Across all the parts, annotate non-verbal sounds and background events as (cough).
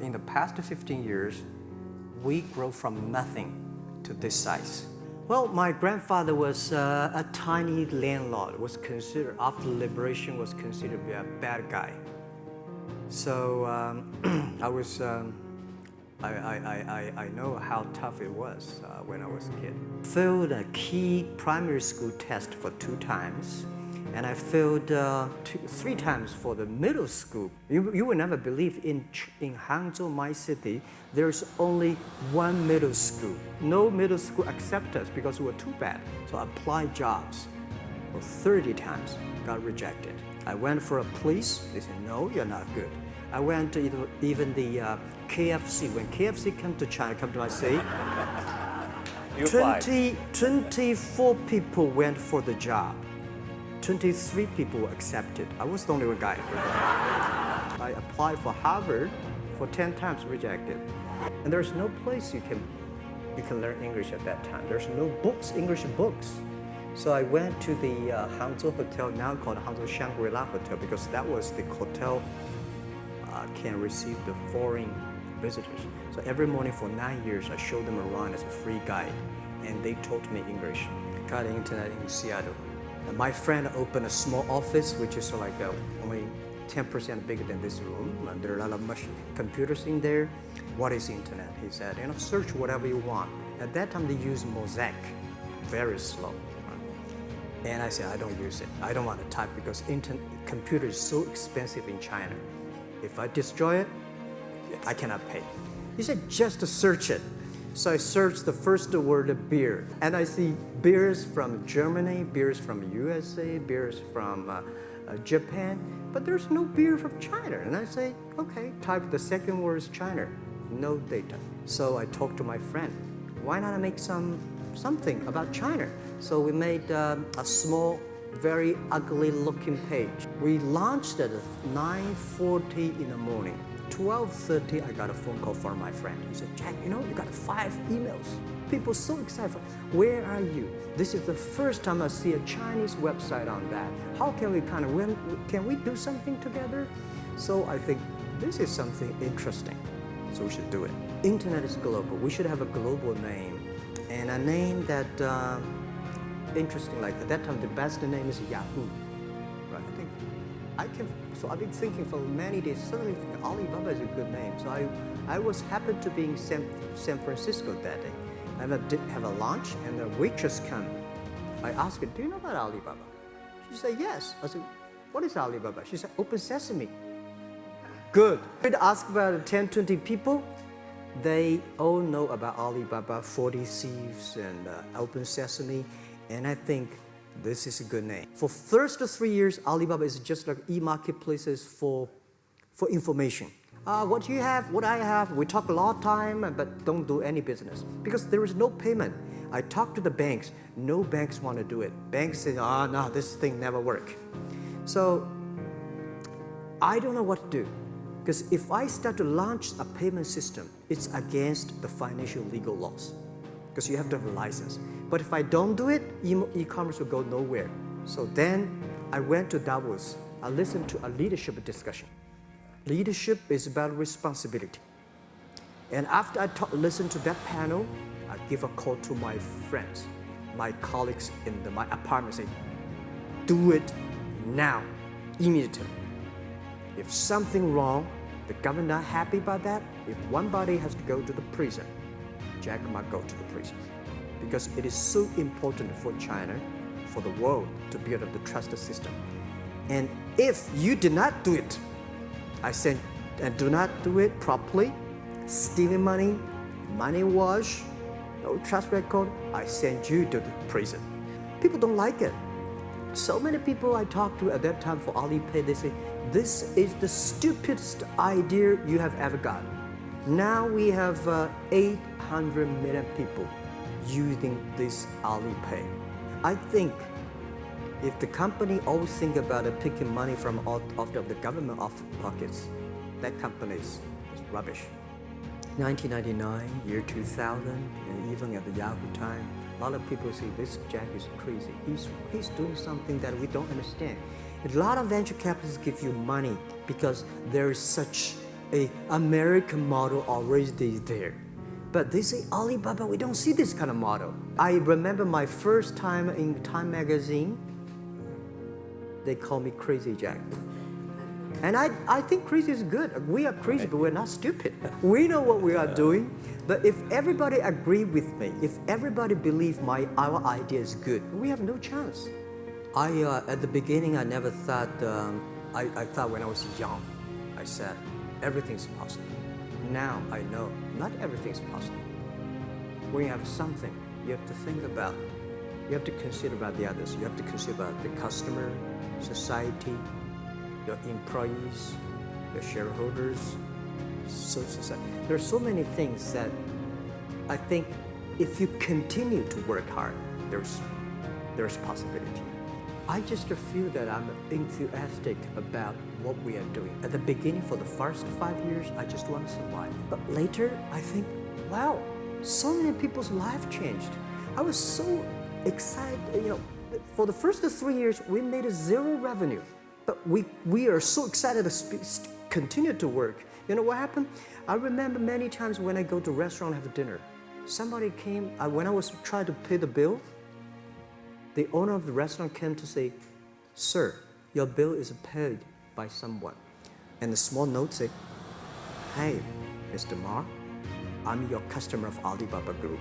in the past 15 years, we grow from nothing to this size. Well, my grandfather was uh, a tiny landlord, was considered, after liberation, was considered to be a bad guy. So um, (clears throat) I was, um, I, I, I, I know how tough it was uh, when I was a kid. Failed a key primary school test for two times and I failed uh, two, three times for the middle school. You, you will never believe in, in Hangzhou, my city, there's only one middle school. No middle school accept us because we were too bad. So I applied jobs for 30 times, got rejected. I went for a police, they said, no, you're not good. I went to even the uh, KFC. When KFC came to China, come to my city, (laughs) 20, 24 people went for the job. 23 people accepted. I was the only one guy. I applied for Harvard for 10 times rejected. And there's no place you can, you can learn English at that time. There's no books, English books. So I went to the uh, Hangzhou Hotel, now called Hangzhou Shangri-La Hotel, because that was the hotel uh, can receive the foreign visitors. So every morning for nine years, I showed them around as a free guide, and they taught me English. Got the internet in Seattle. And my friend opened a small office, which is like uh, only 10% bigger than this room. And there are a lot of computers in there. What is internet? He said, you know, search whatever you want. At that time, they used Mosaic, very slow. And I said, I don't use it. I don't want to type because internet, computer is so expensive in China. If I destroy it, I cannot pay. He said, just to search it. So I searched the first word beer, and I see beers from Germany, beers from USA, beers from uh, uh, Japan, but there's no beer from China. And I say, okay, type the second word is China, no data. So I talked to my friend, why not I make some something about China? So we made um, a small, very ugly looking page. We launched at 9.40 in the morning. 12.30, I got a phone call from my friend. He said, Jack, you know, you got five emails. People so excited. Where are you? This is the first time I see a Chinese website on that. How can we kind of, when, can we do something together? So I think this is something interesting. So we should do it. Internet is global. We should have a global name. And a name that, uh, interesting, like at that time, the best name is Yahoo. I can, so I've been thinking for many days, suddenly Alibaba is a good name. So I, I was happened to be in San, San Francisco that day. I have a, have a lunch and the waitress come. I asked her, do you know about Alibaba? She said, yes. I said, what is Alibaba? She said, Open Sesame. Good. I ask about 10, 20 people. They all know about Alibaba, 40 Thieves, and uh, Open Sesame. And I think this is a good name. For first three years, Alibaba is just like e-marketplaces for, for information. Uh, what you have, what I have, we talk a lot of time, but don't do any business because there is no payment. I talk to the banks, no banks want to do it. Banks say, oh no, this thing never work. So I don't know what to do because if I start to launch a payment system, it's against the financial legal laws because you have to have a license. But if I don't do it, e-commerce will go nowhere. So then I went to Davos. I listened to a leadership discussion. Leadership is about responsibility. And after I listened to that panel, I give a call to my friends, my colleagues in the, my apartment, say, do it now, immediately. If something wrong, the government not happy about that, if one body has to go to the prison, Jack might go to the prison. Because it is so important for China, for the world to build up the trusted system. And if you did not do it, I said, and do not do it properly, stealing money, money wash, no trust record, I send you to the prison. People don't like it. So many people I talked to at that time for Alipay, they say, this is the stupidest idea you have ever got. Now we have uh, 800 million people using this Alipay. I think if the company always think about it, picking money from out, of the government off pockets, that company is, is rubbish. 1999, year 2000, and even at the Yahoo time, a lot of people say this Jack is crazy. He's, he's doing something that we don't understand. A lot of venture capitalists give you money because there is such a American model already there. But they say Alibaba, we don't see this kind of model. I remember my first time in Time magazine, they call me Crazy Jack. And I, I think crazy is good. We are crazy, but we're not stupid. (laughs) We know what we are doing. But if everybody agree with me, if everybody believe my our idea is good, we have no chance. I uh, at the beginning I never thought. Um, I, I thought when I was young, I said everything's possible. Now I know not everything's possible. When you have something, you have to think about. You have to consider about the others. You have to consider about the customer, society, your employees, your shareholders, so society. There are so many things that I think if you continue to work hard, there's, there's possibility. I just feel that I'm enthusiastic about what we are doing. At the beginning, for the first five years, I just want to survive. But later, I think, wow, so many people's life changed. I was so excited, you know, for the first three years, we made zero revenue. But we, we are so excited to continue to work. You know what happened? I remember many times when I go to restaurant have dinner, somebody came, uh, when I was trying to pay the bill, the owner of the restaurant came to say, Sir, your bill is paid by someone. And the small note said, Hey, Mr. Ma, I'm your customer of Alibaba Group,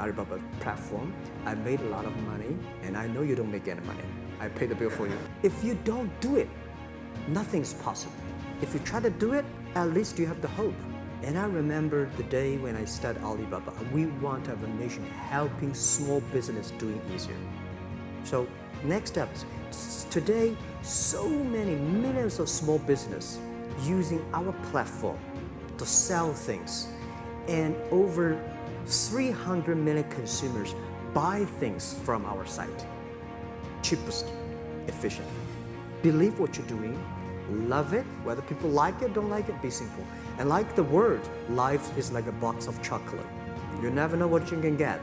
Alibaba platform. I made a lot of money and I know you don't make any money. I pay the bill for you. If you don't do it, nothing's possible. If you try to do it, at least you have the hope. And I remember the day when I started Alibaba, we want to have a mission helping small business doing easier. So next up, today, so many millions of small business using our platform to sell things and over 300 million consumers buy things from our site cheapest, efficient. Believe what you're doing, love it, whether people like it, don't like it, be simple. And like the word, life is like a box of chocolate. You never know what you can get.